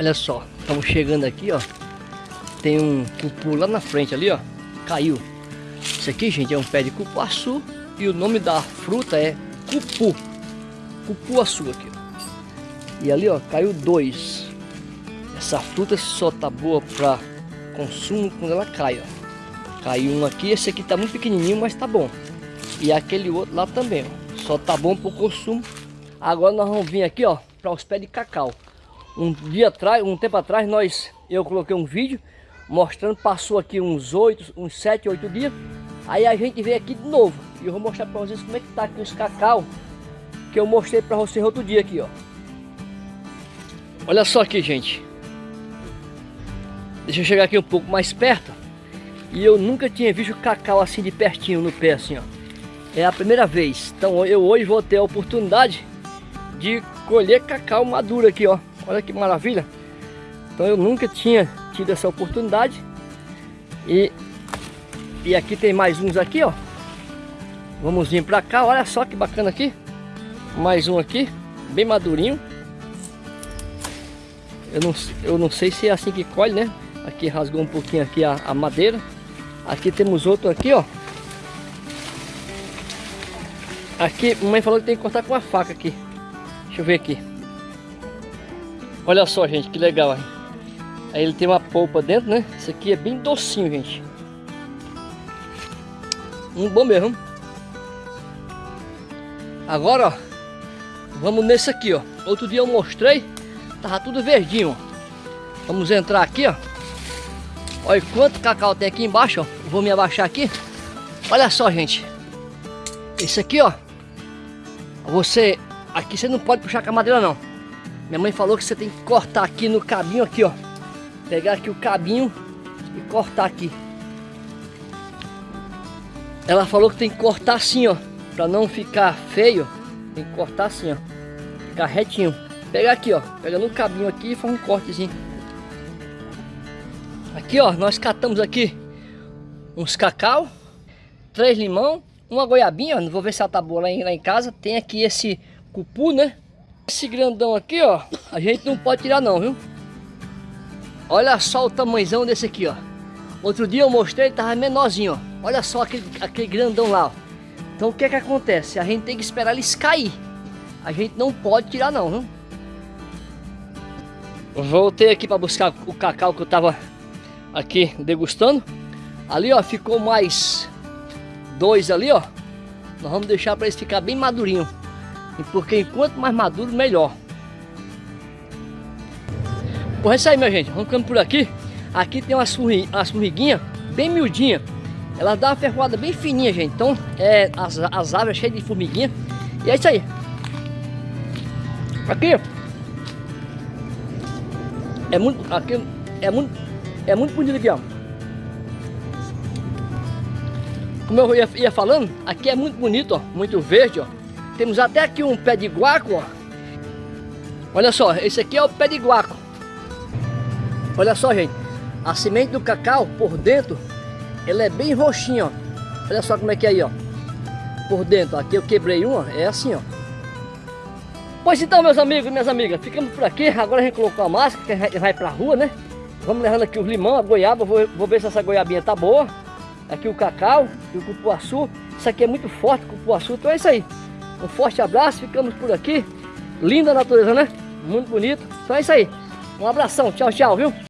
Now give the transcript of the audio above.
Olha só, estamos chegando aqui, ó. Tem um cupu lá na frente ali, ó. Caiu. Isso aqui, gente, é um pé de cupuaçu. E o nome da fruta é cupu. Cupuaçu aqui, ó. E ali, ó, caiu dois. Essa fruta só tá boa para consumo quando ela cai, ó. Caiu um aqui, esse aqui tá muito pequenininho, mas tá bom. E aquele outro lá também, ó. Só tá bom para o consumo. Agora nós vamos vir aqui, ó, para os pés de cacau. Um dia atrás, um tempo atrás, nós, eu coloquei um vídeo mostrando, passou aqui uns oito, uns sete, oito dias. Aí a gente veio aqui de novo. E eu vou mostrar para vocês como é que tá aqui os cacau que eu mostrei para vocês outro dia aqui, ó. Olha só aqui, gente. Deixa eu chegar aqui um pouco mais perto. E eu nunca tinha visto cacau assim de pertinho no pé, assim, ó. É a primeira vez. Então eu hoje vou ter a oportunidade de colher cacau maduro aqui, ó. Olha que maravilha. Então eu nunca tinha tido essa oportunidade. E, e aqui tem mais uns aqui, ó. Vamos vir pra cá, olha só que bacana aqui. Mais um aqui, bem madurinho. Eu não, eu não sei se é assim que colhe, né? Aqui rasgou um pouquinho aqui a, a madeira. Aqui temos outro aqui, ó. Aqui, mamãe falou que tem que cortar com a faca aqui. Deixa eu ver aqui. Olha só, gente, que legal. Hein? Aí ele tem uma polpa dentro, né? Isso aqui é bem docinho, gente. Um bom mesmo. Agora, ó. Vamos nesse aqui, ó. Outro dia eu mostrei. Tava tudo verdinho, ó. Vamos entrar aqui, ó. Olha quanto cacau tem aqui embaixo, ó. Vou me abaixar aqui. Olha só, gente. Esse aqui, ó. Você, aqui você não pode puxar com a madeira não. Minha mãe falou que você tem que cortar aqui no cabinho aqui, ó. Pegar aqui o cabinho e cortar aqui. Ela falou que tem que cortar assim, ó. Pra não ficar feio. Tem que cortar assim, ó. Ficar retinho. Pegar aqui, ó. Pega no cabinho aqui e faz um cortezinho. Aqui, ó. Nós catamos aqui uns cacau. Três limão uma goiabinha, não vou ver se ela tá boa lá em, lá em casa. Tem aqui esse cupu, né? Esse grandão aqui, ó, a gente não pode tirar não, viu? Olha só o tamanhozão desse aqui, ó. Outro dia eu mostrei, ele tava menorzinho, ó. Olha só aquele, aquele grandão lá, ó. Então o que é que acontece? A gente tem que esperar eles cair. A gente não pode tirar não, viu? Voltei aqui para buscar o cacau que eu tava aqui degustando. Ali, ó, ficou mais dois ali, ó. Nós vamos deixar para eles ficar bem madurinho. Porque enquanto mais maduro, melhor. Por isso aí, minha gente. Vamos ficando por aqui. Aqui tem umas, umas formiguinhas bem miudinha. Ela dá uma ferroada bem fininha, gente. Então, é, as, as árvores cheias de formiguinha. E é isso aí. Aqui. É muito... Aqui é muito... É muito bonito aqui, ó. Como eu ia, ia, falando, aqui é muito bonito, ó, muito verde, ó. Temos até aqui um pé de guaco, ó. Olha só, esse aqui é o pé de guaco. Olha só, gente. A semente do cacau, por dentro, ela é bem roxinha, ó. Olha só como é que é aí, ó. Por dentro, aqui eu quebrei uma, é assim, ó. Pois então, meus amigos e minhas amigas, ficamos por aqui. Agora a gente colocou a máscara, que vai pra rua, né? Vamos levando aqui os limão, a goiaba. Vou, vou ver se essa goiabinha tá boa aqui o cacau e o cupuaçu. Isso aqui é muito forte, cupuaçu. Então é isso aí. Um forte abraço, ficamos por aqui. Linda natureza, né? Muito bonito. Então é isso aí. Um abração, tchau, tchau, viu?